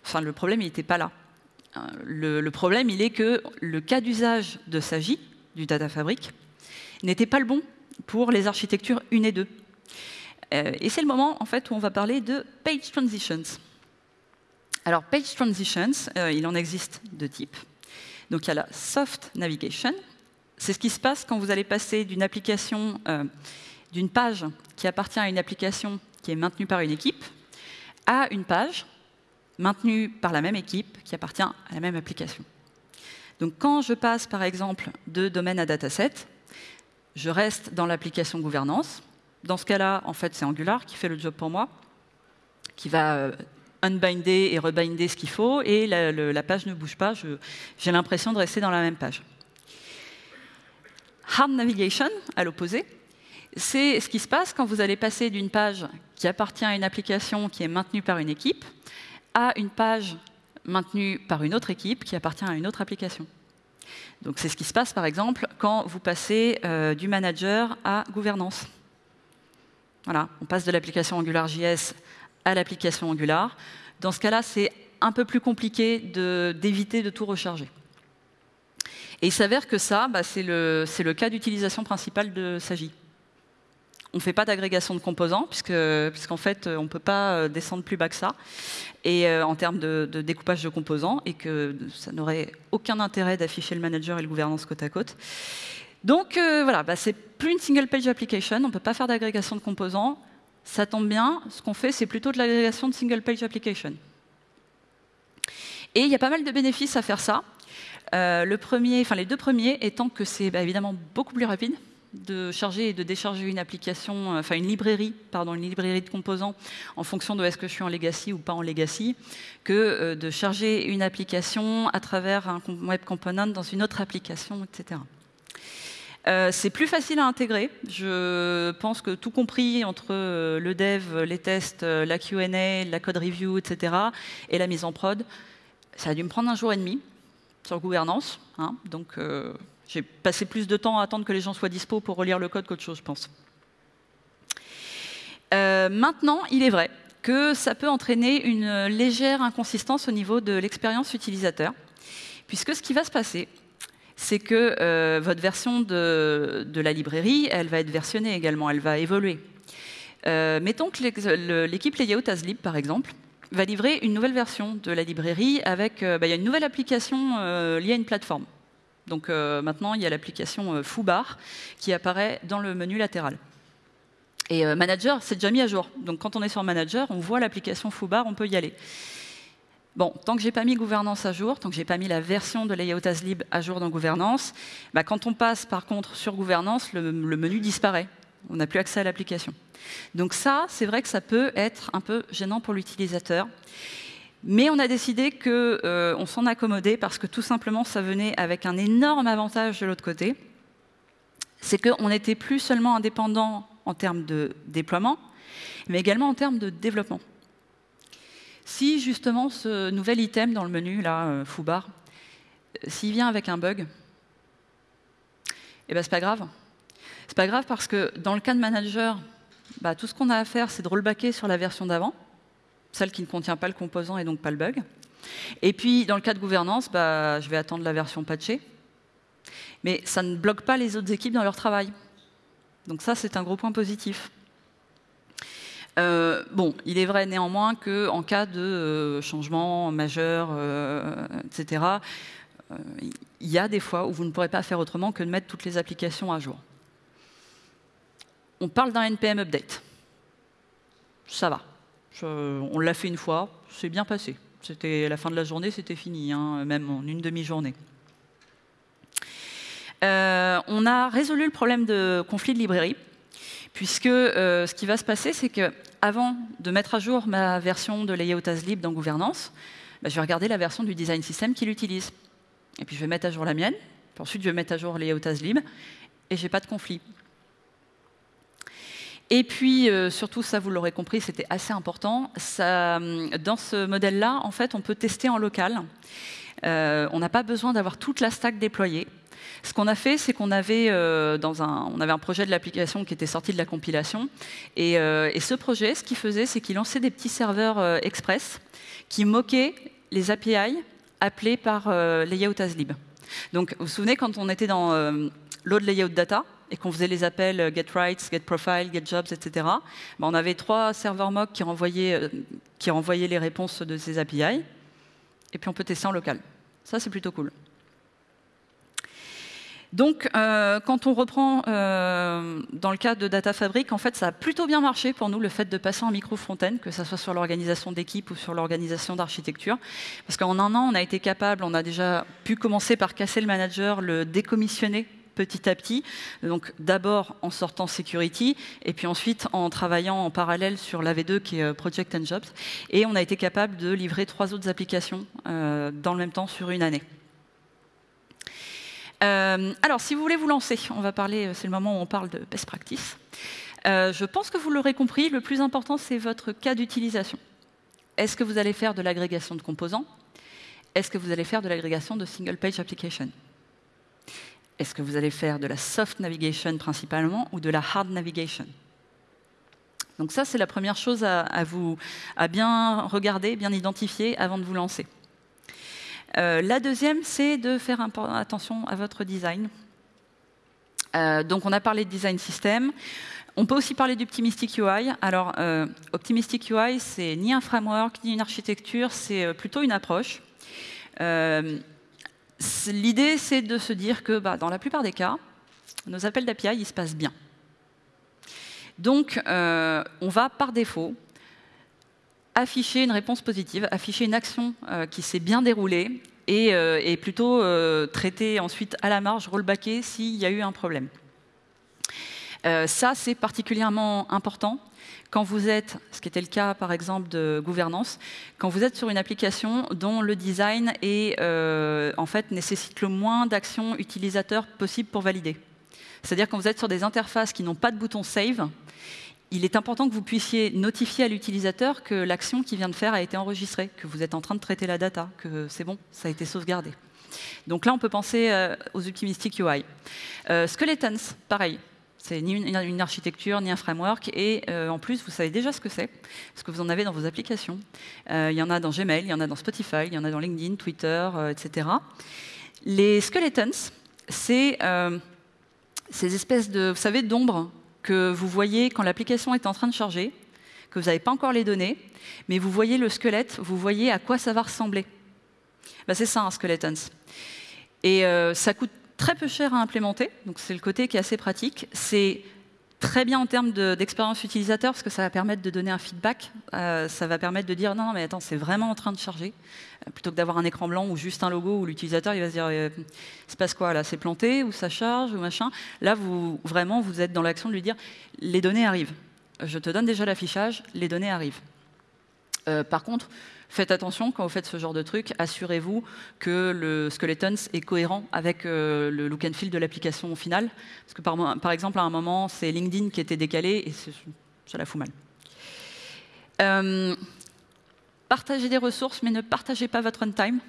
Enfin, le problème, il n'était pas là. Le, problème, il est que le cas d'usage de SAGI, du Data Fabric, n'était pas le bon pour les architectures 1 et 2. Euh, et c'est le moment en fait, où on va parler de page transitions. Alors, page transitions, euh, il en existe deux types. Donc, il y a la soft navigation. C'est ce qui se passe quand vous allez passer d'une application, euh, d'une page qui appartient à une application qui est maintenue par une équipe, à une page maintenu par la même équipe qui appartient à la même application. Donc quand je passe par exemple de domaine à dataset, je reste dans l'application gouvernance. Dans ce cas-là, en fait, c'est Angular qui fait le job pour moi, qui va euh, unbinder et rebinder ce qu'il faut, et la, page ne bouge pas, j'ai l'impression de rester dans la même page. Hard navigation, à l'opposé, c'est ce qui se passe quand vous allez passer d'une page qui appartient à une application qui est maintenue par une équipe à une page maintenue par une autre équipe qui appartient à une autre application. Donc c'est ce qui se passe par exemple quand vous passez euh, du manager à gouvernance. On passe de l'application AngularJS à l'application Angular. Dans ce cas-là, c'est un peu plus compliqué d'éviter de, tout recharger. Et il s'avère que ça, bah, c'est le, cas d'utilisation principale de Sagi. On ne fait pas d'agrégation de composants, puisqu'en fait, on ne peut pas euh, descendre plus bas que ça, et, euh, en termes de, découpage de composants, et que ça n'aurait aucun intérêt d'afficher le manager et le gouvernance côte à côte. Donc euh, voilà, bah, c'est plus une single page application, on ne peut pas faire d'agrégation de composants. Ça tombe bien, ce qu'on fait, c'est plutôt de l'agrégation de single page application. Et il y a pas mal de bénéfices à faire ça. le premier, enfin les deux premiers étant que c'est bah, évidemment beaucoup plus rapide de charger et de décharger une application, euh, enfin une librairie, pardon, une librairie de composants en fonction de est-ce que je suis en legacy ou pas en legacy, que euh, de charger une application à travers un web component dans une autre application, etc. Euh, c'est plus facile à intégrer. Je pense que tout compris entre le dev, les tests, la Q&A, la code review, etc., et la mise en prod, ça a dû me prendre un jour et demi sur gouvernance. Hein, donc j'ai passé plus de temps à attendre que les gens soient dispo pour relire le code qu'autre chose, je pense. Euh, maintenant, il est vrai que ça peut entraîner une légère inconsistance au niveau de l'expérience utilisateur, puisque ce qui va se passer, c'est que euh, votre version de, la librairie, elle va être versionnée également, elle va évoluer. Euh, mettons que l'équipe layout par exemple, va livrer une nouvelle version de la librairie avec bah, il y a une nouvelle application liée à une plateforme. Donc maintenant, il y a l'application Foobar qui apparaît dans le menu latéral. Et Manager, c'est déjà mis à jour. Donc quand on est sur Manager, on voit l'application Foobar, on peut y aller. Bon, tant que j'ai pas mis gouvernance à jour, tant que j'ai pas mis la version de layout as lib à jour dans gouvernance, bah, quand on passe par contre sur gouvernance, le, menu disparaît. On n'a plus accès à l'application. Donc ça, c'est vrai que ça peut être un peu gênant pour l'utilisateur. Mais on a décidé qu'on euh, s'en accommodait parce que tout simplement, ça venait avec un énorme avantage de l'autre côté. C'est qu'on n'était plus seulement indépendant en termes de déploiement, mais également en termes de développement. Si justement ce nouvel item dans le menu, là, euh, Foobar, euh, s'il vient avec un bug, eh ben c'est pas grave. C'est pas grave parce que dans le cas de manager, bah, tout ce qu'on a à faire, c'est de rollbacker sur la version d'avant, celle qui ne contient pas le composant et donc pas le bug. Et puis, dans le cas de gouvernance, bah, je vais attendre la version patchée. Mais ça ne bloque pas les autres équipes dans leur travail. Donc ça, c'est un gros point positif. Euh, bon, il est vrai néanmoins qu'en cas de euh, changement majeur, euh, etc., il y a des fois où vous ne pourrez pas faire autrement que de mettre toutes les applications à jour. On parle d'un NPM update. Ça va. on l'a fait une fois, c'est bien passé. C'était la fin de la journée, c'était fini, hein, même en une demi-journée. on a résolu le problème de conflit de librairie puisque euh, ce qui va se passer, c'est que avant de mettre à jour ma version de Layout as Lib dans Gouvernance, bah, je vais regarder la version du design system qu'il utilise. Et puis je vais mettre à jour la mienne, puis ensuite je vais mettre à jour Layout as Lib, et j'ai pas de conflit. Et puis, euh, surtout, ça vous l'aurez compris, c'était assez important. Ça, dans ce modèle-là, en fait, on peut tester en local. Euh, on n'a pas besoin d'avoir toute la stack déployée. Ce qu'on a fait, c'est qu'on avait, euh, un, avait un projet de l'application qui était sorti de la compilation. Et, euh, ce projet, ce qu'il faisait, c'est qu'il lançait des petits serveurs euh, express qui moquaient les API appelés par layout as lib. Donc, vous vous souvenez, quand on était dans load layout data, et qu'on faisait les appels get rights, get profile, get jobs, etc., ben, on avait trois serveurs mock qui renvoyaient, qui renvoyaient les réponses de ces API, et puis on peut tester en local. Ça, c'est plutôt cool. Donc, euh, quand on reprend euh, dans le cas de Data Fabric, en fait, ça a plutôt bien marché pour nous, le fait de passer en micro-fontaine, que ce soit sur l'organisation d'équipe ou sur l'organisation d'architecture. Parce qu'en un an, on a été capable, on a déjà pu commencer par casser le manager, le décommissionner petit à petit. Donc d'abord en sortant security, et puis ensuite en travaillant en parallèle sur l'AV2 qui est euh, Project and Jobs. Et on a été capable de livrer trois autres applications dans le même temps sur une année. Euh, alors, si vous voulez vous lancer, on va parler, euh, c'est le moment où on parle de best practice. Euh, je pense que vous l'aurez compris, le plus important, c'est votre cas d'utilisation. Est-ce que vous allez faire de l'agrégation de composants? Est-ce que vous allez faire de l'agrégation de single page application? Est-ce que vous allez faire de la soft navigation principalement ou de la hard navigation? Donc ça, c'est la première chose à, vous, à bien regarder, bien identifier avant de vous lancer. Euh, la deuxième, c'est de faire attention à votre design. Euh, donc, on a parlé de design system. On peut aussi parler d'Optimistic UI. Alors, euh, Optimistic UI, c'est ni un framework, ni une architecture, c'est plutôt une approche. L'idée, c'est de se dire que bah, dans la plupart des cas, nos appels d'API, ils se passent bien. Donc, on va par défaut afficher une réponse positive, afficher une action euh, qui s'est bien déroulée et, euh, plutôt euh, traiter ensuite à la marge, rollbacker s'il y a eu un problème. ça, c'est particulièrement important quand vous êtes, ce qui était le cas par exemple de gouvernance, quand vous êtes sur une application dont le design est, en fait, nécessite le moins d'actions utilisateurs possible pour valider. C'est-à-dire quand vous êtes sur des interfaces qui n'ont pas de bouton Save, il est important que vous puissiez notifier à l'utilisateur que l'action qu'il vient de faire a été enregistrée, que vous êtes en train de traiter la data, que c'est bon, ça a été sauvegardé. Donc là, on peut penser euh, aux optimistic UI. Euh, Skeletons, pareil. C'est ni une, architecture, ni un framework. Et euh, en plus, vous savez déjà ce que c'est, parce que vous en avez dans vos applications. Il y en a dans Gmail, il y en a dans Spotify, il y en a dans LinkedIn, Twitter, etc. Les skeletons, c'est ces espèces de, vous savez, d'ombres que vous voyez quand l'application est en train de charger, que vous n'avez pas encore les données, mais vous voyez le squelette, vous voyez à quoi ça va ressembler. Ben, c'est ça un skeletons. Et euh, ça coûte très peu cher à implémenter, donc c'est le côté qui est assez pratique. C'est très bien en termes d'expérience utilisateur parce que ça va permettre de donner un feedback. Euh, ça va permettre de dire non mais attends, c'est vraiment en train de charger. Plutôt que d'avoir un écran blanc ou juste un logo où l'utilisateur il va se dire euh, se passe quoi là C'est planté ou ça charge ou machin. Là, vous vraiment vous êtes dans l'action de lui dire les données arrivent. Je te donne déjà l'affichage, les données arrivent. Euh, par contre, Faites attention quand vous faites ce genre de truc, assurez-vous que le Skeletons est cohérent avec euh, le look and feel de l'application finale. Parce que par, par, exemple, à un moment, c'est LinkedIn qui était décalé et ça la fout mal. Euh, partagez des ressources, mais ne partagez pas votre runtime.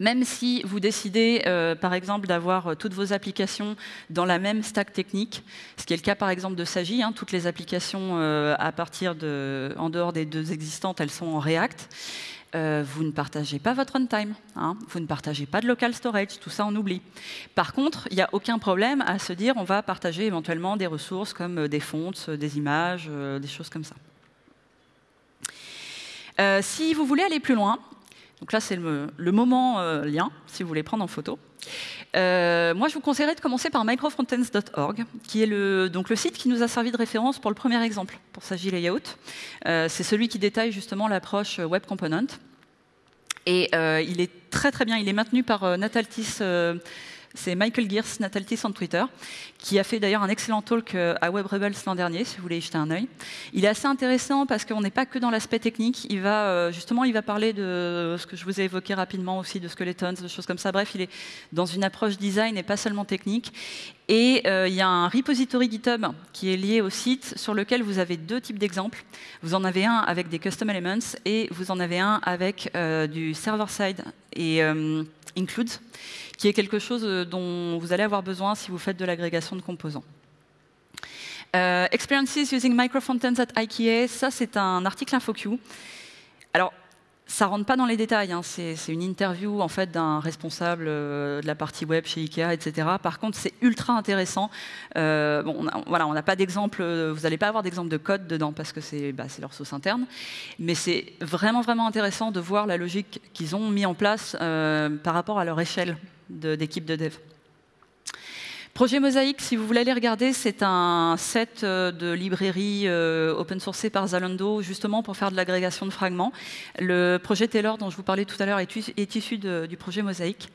Même si vous décidez, euh, par exemple, d'avoir euh, toutes vos applications dans la même stack technique, ce qui est le cas, par exemple, de Sagi, hein, toutes les applications euh, à partir en dehors des deux existantes, elles sont en React. vous ne partagez pas votre runtime, hein, vous ne partagez pas de local storage, tout ça on oublie. Par contre, il n'y a aucun problème à se dire on va partager éventuellement des ressources comme des fonts, des images, des choses comme ça. Si vous voulez aller plus loin, donc là, c'est le, moment euh, lien, si vous voulez prendre en photo. Euh, moi, je vous conseillerais de commencer par microfrontends.org, qui est le, donc le site qui nous a servi de référence pour le premier exemple, pour Sagi Layout. Euh, c'est celui qui détaille justement l'approche Web Component. Et il est très très bien, il est maintenu par Nataltis c'est Michael Gears, Nataltis sur Twitter, qui a fait d'ailleurs un excellent talk euh, à Web Rebels l'an dernier, si vous voulez y jeter un œil. Il est assez intéressant parce qu'on n'est pas que dans l'aspect technique. Il va euh, justement, il va parler de ce que je vous ai évoqué rapidement aussi, de skeletons, de choses comme ça. Bref, il est dans une approche design et pas seulement technique. Et euh, il y a un repository GitHub qui est lié au site sur lequel vous avez deux types d'exemples. Vous en avez un avec des custom elements et vous en avez un avec du server-side et includes qui est quelque chose euh, dont vous allez avoir besoin si vous faites de l'agrégation de composants. Euh, experiences using microfrontends at IKEA, ça c'est un article InfoQ. Alors, ça rentre pas dans les détails, hein. c'est une interview en fait d'un responsable euh, de la partie web chez Ikea, etc. Par contre, c'est ultra intéressant. on voilà, pas d'exemple, vous n'allez pas avoir d'exemple de code dedans parce que c'est bah, leur sauce interne, mais c'est vraiment vraiment intéressant de voir la logique qu'ils ont mis en place par rapport à leur échelle d'équipe de, dev. Projet Mosaic, si vous voulez aller regarder, c'est un set euh, de librairies euh, open sourcées par Zalando, justement pour faire de l'agrégation de fragments. Le projet Taylor, dont je vous parlais tout à l'heure, est, issu du projet Mosaic.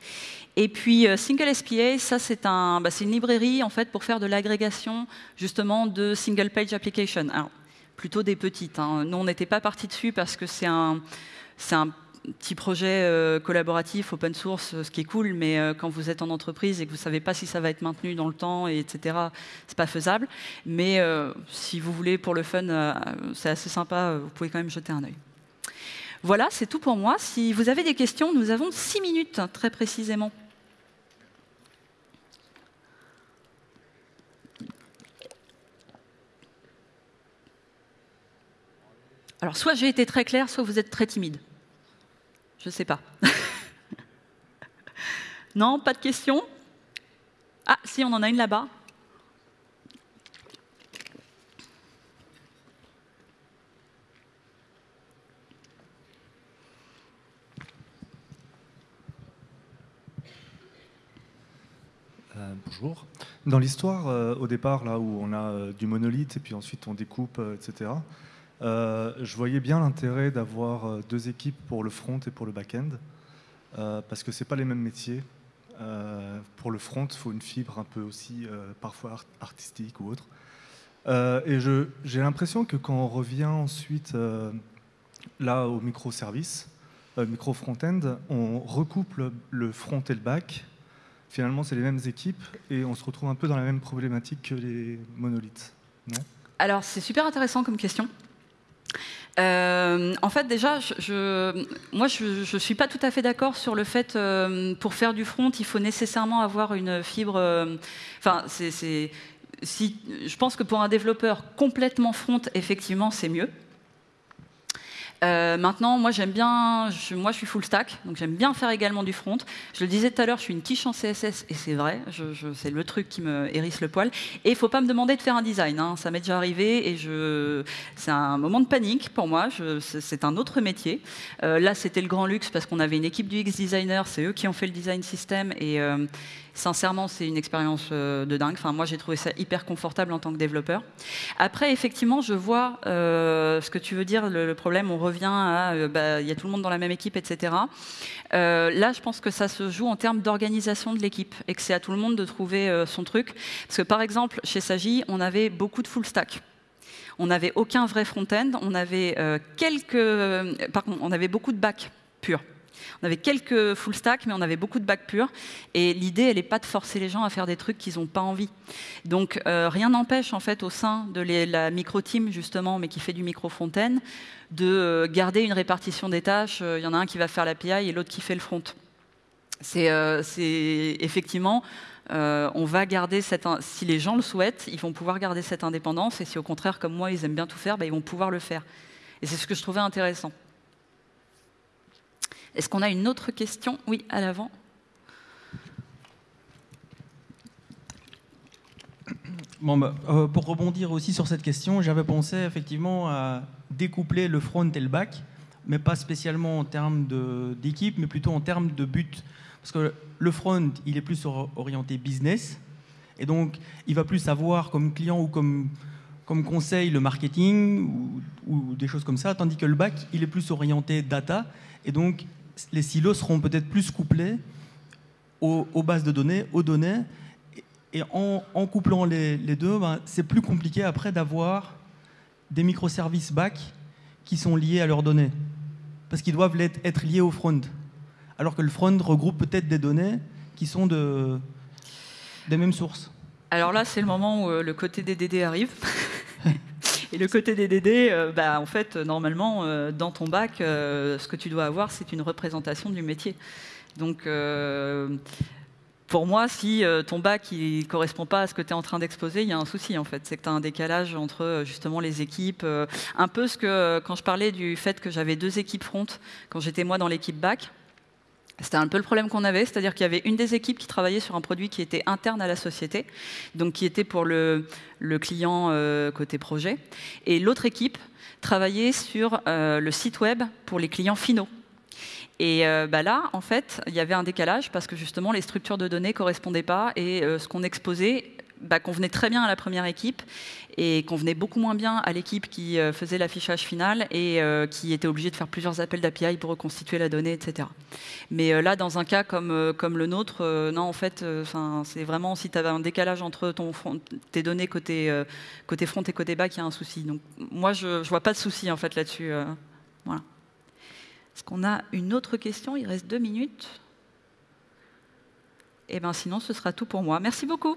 Et puis euh, Single SPA, ça c'est bah, une librairie en fait pour faire de l'agrégation justement de single page application. Alors, plutôt des petites. Hein. Nous, on n'était pas parti dessus parce que c'est un, un petit projet euh, collaboratif, open source, ce qui est cool, mais euh, quand vous êtes en entreprise et que vous ne savez pas si ça va être maintenu dans le temps, et etc., c'est pas faisable. Mais euh, si vous voulez, pour le fun, c'est assez sympa, vous pouvez quand même jeter un œil. Voilà, c'est tout pour moi. Si vous avez des questions, nous avons six minutes, très précisément. Alors, soit j'ai été très clair, soit vous êtes très timide. Je ne sais pas. non, pas de questions? Ah, si, on en a une là-bas. Euh, bonjour. Dans l'histoire, euh, au départ, là où on a euh, du monolithe et puis ensuite on découpe, etc., euh, je voyais bien l'intérêt d'avoir euh, deux équipes pour le front et pour le back-end, euh, parce que ce pas les mêmes métiers. pour le front, il faut une fibre un peu aussi, parfois artistique ou autre. et j'ai l'impression que quand on revient ensuite là au microservice, micro front-end, on recoupe le, front et le back. Finalement, c'est les mêmes équipes et on se retrouve un peu dans la même problématique que les monolithes. Non? Alors, c'est super intéressant comme question. Euh, en fait, déjà, je, moi, je ne suis pas tout à fait d'accord sur le fait, euh, pour faire du front, il faut nécessairement avoir une fibre. Euh, enfin, c'est, si, je pense que pour un développeur complètement front, effectivement, c'est mieux. Euh, maintenant, moi j'aime bien, moi je suis full stack, donc j'aime bien faire également du front. Je le disais tout à l'heure, je suis une quiche en CSS et c'est vrai, c'est le truc qui me hérisse le poil. Et il faut pas me demander de faire un design, hein. ça m'est déjà arrivé et c'est un moment de panique pour moi. C'est un autre métier. Euh, là, c'était le grand luxe parce qu'on avait une équipe du X designer, c'est eux qui ont fait le design system et euh, Sincèrement, c'est une expérience euh, de dingue. Enfin, moi, j'ai trouvé ça hyper confortable en tant que développeur. Après, effectivement, je vois euh, ce que tu veux dire, le, problème, on revient à, euh, bah, il y a tout le monde dans la même équipe, etc. là, je pense que ça se joue en termes d'organisation de l'équipe et que c'est à tout le monde de trouver son truc. Parce que, par exemple, chez Sagi, on avait beaucoup de full stack. On n'avait aucun vrai front-end, on avait quelques, par contre, on avait beaucoup de back pur. On avait quelques full stack, mais on avait beaucoup de bac pur. Et l'idée, elle n'est pas de forcer les gens à faire des trucs qu'ils n'ont pas envie. Donc euh, rien n'empêche, en fait, au sein de la micro-team, justement, mais qui fait du micro-fontaine, de euh, garder une répartition des tâches. Il euh, y en a un qui va faire l'API et l'autre qui fait le front. C'est effectivement on va garder cette, si les gens le souhaitent, ils vont pouvoir garder cette indépendance, et si au contraire, comme moi, ils aiment bien tout faire, bah, ils vont pouvoir le faire. Et c'est ce que je trouvais intéressant. Est-ce qu'on a une autre question? Oui, à l'avant. Bon, bah, euh, pour rebondir aussi sur cette question, j'avais pensé effectivement à découpler le front et le back, mais pas spécialement en termes d'équipe, mais plutôt en termes de but. Parce que le front, il est plus orienté business, et donc il va plus avoir comme client ou comme, comme conseil le marketing ou, ou des choses comme ça, tandis que le back, il est plus orienté data, et donc les silos seront peut-être plus couplés aux, bases de données, aux données. Et en, couplant les, deux, ben, c'est plus compliqué après d'avoir des microservices back qui sont liés à leurs données. Parce qu'ils doivent être liés au front. Alors que le front regroupe peut-être des données qui sont de, des mêmes sources. Alors là, c'est le moment où euh, le côté des DD arrive. Et le côté des DD, euh, bah, en fait, normalement, euh, dans ton bac, euh, ce que tu dois avoir, c'est une représentation du métier. Donc, pour moi, si ton bac ne correspond pas à ce que tu es en train d'exposer, il y a un souci en fait. C'est que tu as un décalage entre justement les équipes. un peu ce que quand je parlais du fait que j'avais deux équipes front quand j'étais moi dans l'équipe bac. C'était un peu le problème qu'on avait, c'est-à-dire qu'il y avait une des équipes qui travaillait sur un produit qui était interne à la société, donc qui était pour le, client euh, côté projet, et l'autre équipe travaillait sur euh, le site web pour les clients finaux. Et euh, bah là, en fait, il y avait un décalage parce que justement les structures de données correspondaient pas et ce qu'on exposait bah, convenait très bien à la première équipe et convenait beaucoup moins bien à l'équipe qui euh, faisait l'affichage final et euh, qui était obligée de faire plusieurs appels d'API pour reconstituer la donnée, etc. Mais euh, là, dans un cas comme, le nôtre, non, en fait, c'est vraiment si tu avais un décalage entre ton tes données côté, côté front et côté back, il y a un souci. Donc moi, je ne vois pas de souci en fait là-dessus. voilà. Est-ce qu'on a une autre question? Il reste deux minutes. Eh bien sinon, ce sera tout pour moi. Merci beaucoup.